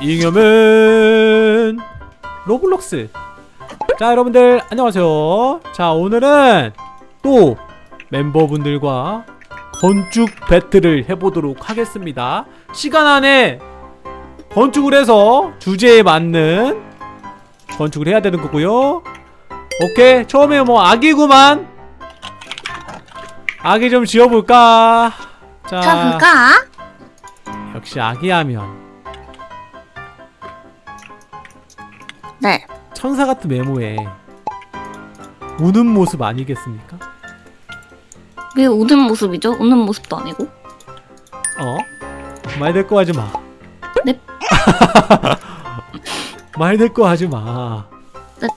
잉여맨 로블록스. 자 여러분들 안녕하세요. 자 오늘은 또 멤버분들과 건축 battle을 해보도록 하겠습니다. 시간 안에 건축을 해서 주제에 맞는 건축을 해야 되는 거고요. 오케이 처음에 뭐 아기구만. 아기 좀 지어볼까? 자. 자, 볼까? 역시 아기 하면 네. 천사 같은 외모에 우는 모습 아니겠습니까? 왜 우는 모습이죠? 우는 모습도 아니고. 어? 말 대꾸 하지 마. 넵. 말 대꾸 하지 마. 넵.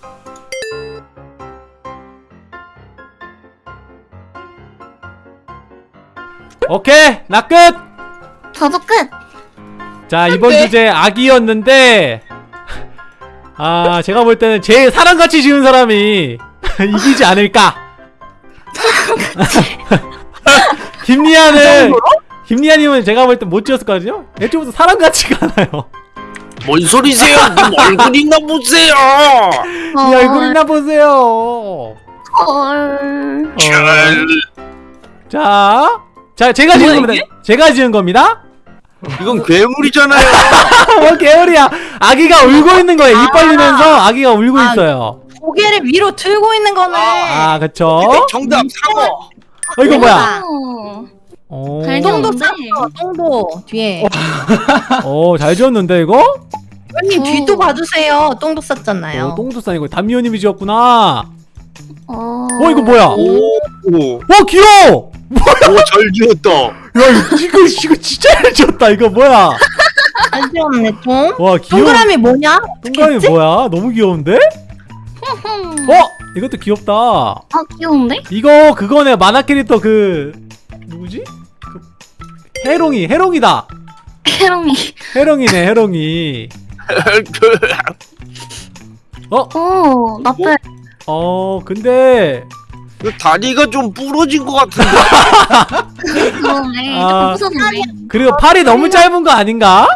오케이 나 끝. 저도 끝. 자 이번 주제 아기였는데 아 제가 볼 때는 제일 사람같이 지은 사람이 이기지 않을까. 김리아는 김리아님은 제가 볼때못 지었을거든요. 애초부터 사람같지가 않아요. 뭔 소리세요? 님 얼굴이나 보세요. 이 얼굴이나 보세요. 헐. 어. 자, 자 제가 지은 겁니다. 제가 지은 겁니다. 이건 괴물이잖아요. 뭐 개울이야. 아기가 울고 있는 거예요. 입 벌리면서 아기가 울고 아. 있어요. 고개를 위로 들고 있는 거네. 아, 그쵸? 정답 상어. 어 이거 뭐야? 어. 오, 잘 똥도. 쌌어, 똥도 뒤에. 오, 잘 지었는데 이거? 형님 어. 뒤도 봐주세요. 똥도 쌌잖아요. 어, 똥도 싸니고 담미호님이 지었구나. 어. 어 이거 뭐야? 오, 오, 어 귀여워. 잘 지었다. 야 이거 이거, 진짜 잘 지었다. 이거 뭐야? 잘 지었네 똥. 와 귀여워. 동그라미 뭐냐? 동그라미 뭐야? 너무 귀여운데? 어? 이것도 귀엽다. 아, 귀여운데? 이거 그거네 만화 캐릭터 그 누구지? 그 해롱이 해롱이다. 해롱이. 해롱이네 해롱이. 오, 나쁘. 어 근데 그 다리가 좀 부러진 것 같은데. 그러네. 아. 조금. 그리고 팔이 너무 짧은 거 아닌가?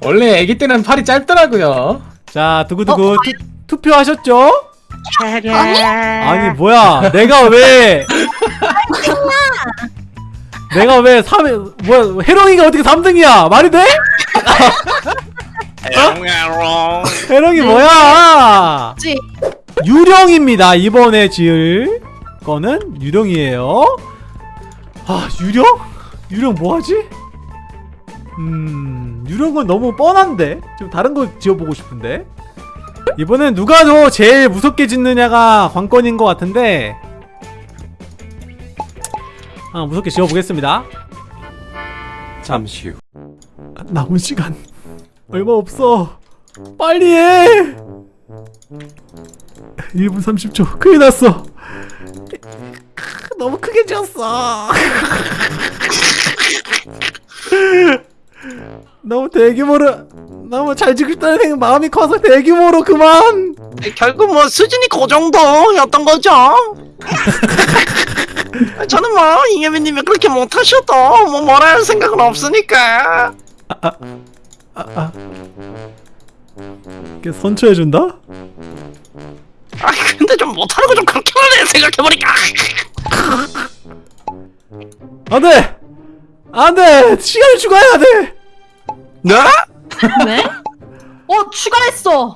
원래 아기 때는 팔이 짧더라고요. 자 두구두구 투, 투표하셨죠? 아니? 아니 뭐야 내가 왜 내가 왜 3, 뭐야 해롱이가 어떻게 3등이야 말이 돼? 해롱이 뭐야? 유령입니다 이번에 지을 거는 유령이에요. 아 유령? 유령 뭐하지? 음 유령은 너무 뻔한데? 좀 다른 거 지어보고 싶은데? 이번엔 누가 더 제일 무섭게 짓느냐가 관건인 것 같은데. 아 무섭게 지어보겠습니다. 잠시 후. 남은 시간 얼마 없어. 빨리 해! 1분 30초. 큰일 났어 너무 크게 지었어 너무 대규모로 너무 잘 지고 싶다는 생- 마음이 커서 대규모로 그만 결국 뭐 수준이 그 정도였던 거죠. 저는 뭐 이예민님이 그렇게 못하셔도 뭐 뭐라 할 생각은 없으니까. 아, 아. 이렇게 선처해준다? 아 근데 좀 못하는 거 좀 그렇게 하네 생각해보니까. 안돼! 안돼! 시간을 추가해야 돼! 네? 왜? 어 추가했어.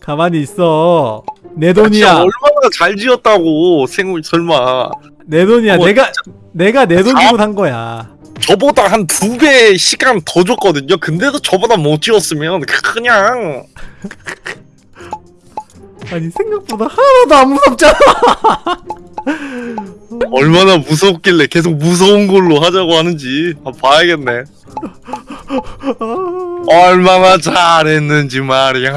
가만히 있어 내 돈이야 얼마나 잘 지었다고 생물 설마. 내 돈이야 뭐, 내가 내가 내돈 사- 주고 산 거야 저보다 한 두 배 시간 더 줬거든요. 근데도 저보다 못 지었으면 그냥 아니 생각보다 하나도 안 무섭잖아 얼마나 무섭길래 계속 무서운 걸로 하자고 하는지 봐야겠네. 얼마나 잘했는지 말이야.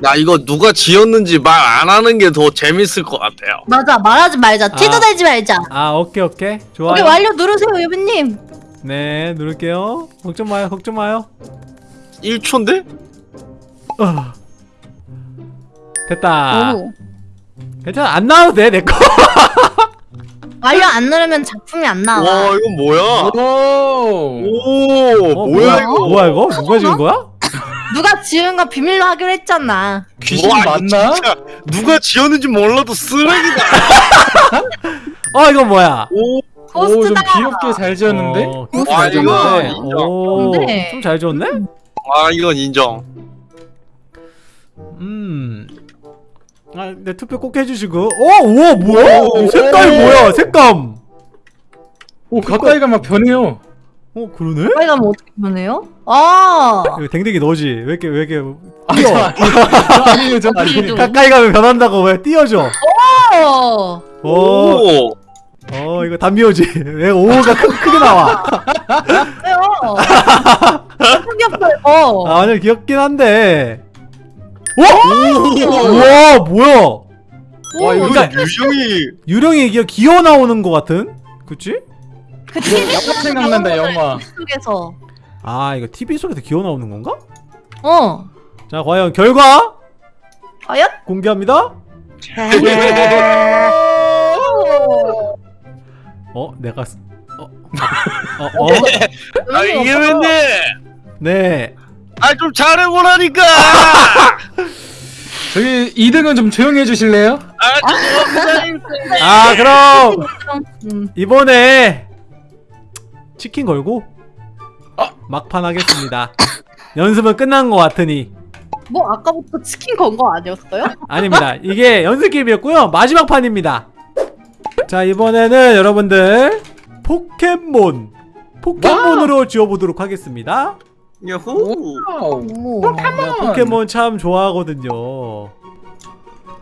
나 이거 누가 지었는지 말 안 하는 게 더 재밌을 것 같아요. 맞아 말하지 말자. 티도 아. 내지 말자. 아 오케이 오케이 오케이 좋아요 완료 누르세요 유빈님. 네 누를게요 걱정 마요 걱정 마요 1초인데? 어. 됐다 오. 괜찮아 안 나와도 돼 내 거 완료 안 누르면 작품이 안 나와. 와 이건 뭐야? 오. 오 어, 뭐야 이거? 뭐야 이거? 누가 지은 거야? 누가 지은 거 비밀로 하기로 했잖아. 귀신 와, 이거 맞나? 진짜 누가 지었는지 몰라도 쓰레기다. 어 이건 뭐야? 오, 오, 좀 토스트다. 귀엽게 잘 지었는데? 어, 와, 잘 이거 지었네. 인정. 오, 근데- 좀 잘 지었네? 아 이건 인정. 음. 아, 네 투표 꼭 해주시고. 어, 우와 뭐야? 오, 색깔 오. 뭐야? 색감. 오, 가까이가 막 변해요. 어 그러네? 저희가 뭐 어떻게 보내요? 아. 이거 댕댕이 너지? 왜 이렇게 왜 이렇게 아, 뛰어? 저 아니에요, 저 아니에요. 어디에도. 가까이 가면 변한다고 왜? 어. 오, 오. 어 이거 담비오지? 왜 오가 크, 크게 나와? 왜요? 생겼어요. 아 완전 귀엽긴 한데. 와, 우와 뭐야? 와, 이거 그러니까 유정이 유령이 이게 기어 나오는 것 같은? 그치? 그 TV 영화 생각난다, 영화. 속에서. 아 이거 TV 속에서 기어 나오는 건가? 어. 자 과연 결과 과연? 공개합니다. 어 내가 쓰- 어, 어, 어, 어? 아 이게 왠데? 네. 아 좀 잘해보라니까. 저기 2등은 좀 조용히 해주실래요? 아아 그럼 음. 이번에 치킨 걸고 막판 하겠습니다. 연습은 끝난 것 같으니 뭐 아까부터 치킨 건 거 아니었어요? 아닙니다. 이게 연습 게임이었고요. 마지막 판입니다. 자 이번에는 여러분들 포켓몬 포켓몬으로 지어보도록 하겠습니다. 야호. wow. 오. 나 포켓몬 참 좋아하거든요.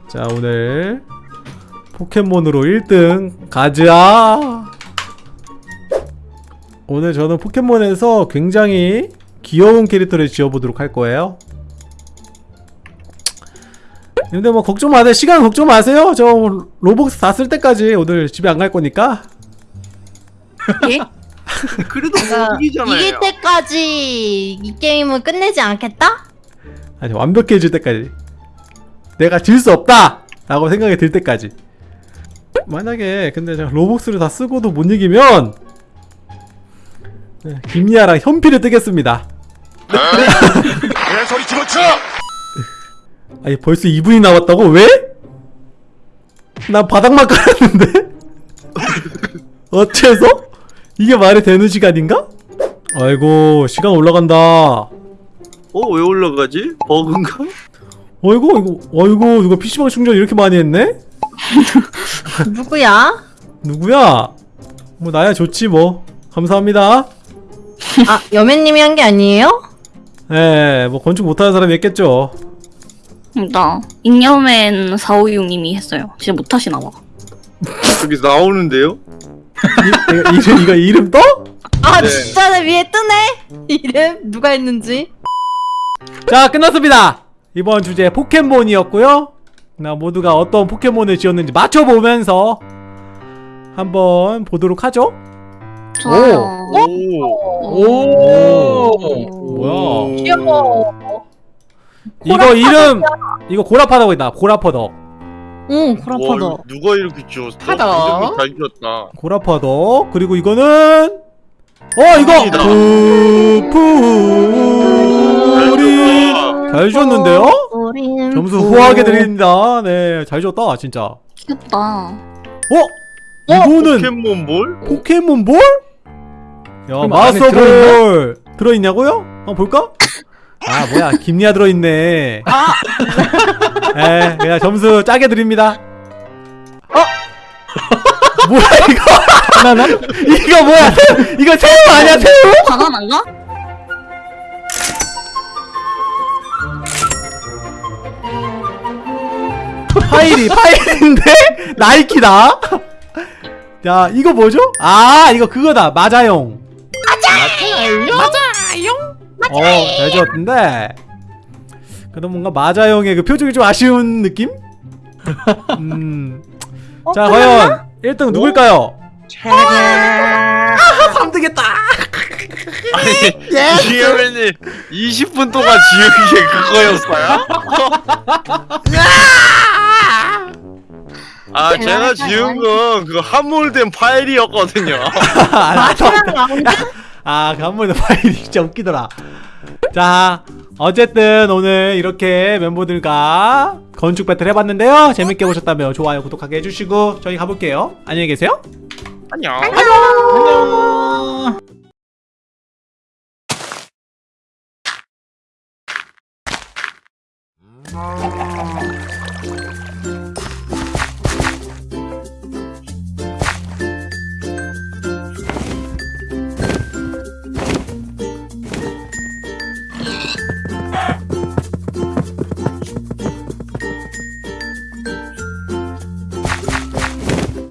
자 오늘 포켓몬으로 1등 가즈아. 오늘 저는 포켓몬에서 굉장히 귀여운 캐릭터를 지어보도록 할 거예요. 근데 뭐 걱정 마세요. 시간 걱정 마세요. 저 로벅스 다 쓸 때까지 오늘 집에 안 갈 거니까. 예? 그래도 내가 못 이기잖아요. 이길 때까지 이 게임은 끝내지 않겠다? 아니 완벽해질 때까지 내가 질 수 없다 라고 생각이 들 때까지 만약에 근데 제가 로벅스를 다 쓰고도 못 이기면 네, 김리아랑 현피를 뜨겠습니다 내 소리 집어쳐. 아니 벌써 2분이 남았다고? 왜? 나 바닥만 깔았는데? 어째서? 이게 말이 되는 시간인가? 아이고 시간 올라간다 어 왜 올라가지? 버그인가? 어이구 이거 어이구 누가 PC방 충전 이렇게 많이 했네? 누구야? 누구야? 뭐 나야 좋지 뭐 감사합니다 아 여매님이 한 게 아니에요? 예, 뭐 건축 못하는 사람이 했겠죠 나 잉여맨 456님이 했어요. 진짜 못하시나 봐. 여기 나오는데요? 이, 이름, 이거 이름 떠? 아 네. 진짜 내 위에 뜨네? 이름? 누가 했는지? 자 끝났습니다. 이번 주제 포켓몬이었고요. 나 모두가 어떤 포켓몬을 지었는지 맞춰보면서 한번 보도록 하죠. 좋아요. 오. 오. 뭐야? 귀여워. 이거 이름 이거 고라파덕이다. 고라파덕 응 와, 그렇다 이거 누가 이렇게 지었어? 이름이 잘 지었다. 고라파덕 그리고 이거는 어 이거 아니다. 푸푸리 잘 지었는데요? 점수 부- 후하게 드립니다 네잘 지었다 진짜 어? 귀엽다. 이거는 포켓몬 볼? 포켓몬볼? 야 마스터볼 들어있냐고요? 한번 볼까? 아 뭐야 김리아 들어있네 아. 에 그냥 점수 짜게 드립니다 어? 뭐야 이거 하나나? 이거 뭐야 새우, 이거 새우 아니야 새우? 바나나인가? 파일이 파일인데 나이키다 야 이거 뭐죠? 아 이거 그거다 마자용 어 잘 지었던데 그래도 뭔가 마자용의 그 표정이 좀 아쉬운 느낌? 음. 어, 자 과연 1등 누굴까요? 아 3등했다 아니 지혜맨님 20분 동안 지은 게 그거였어요? 아 제가 지은 건 그 함몰된 파일이었거든요. 아, 라운드? 아, 그 한번의 파일이 진짜 웃기더라. 자, 어쨌든 오늘 이렇게 멤버들과 건축 배틀 해봤는데요. 재밌게 보셨다면 좋아요, 구독하게 해주시고 저희 가볼게요. 안녕히 계세요. 안녕. 안녕.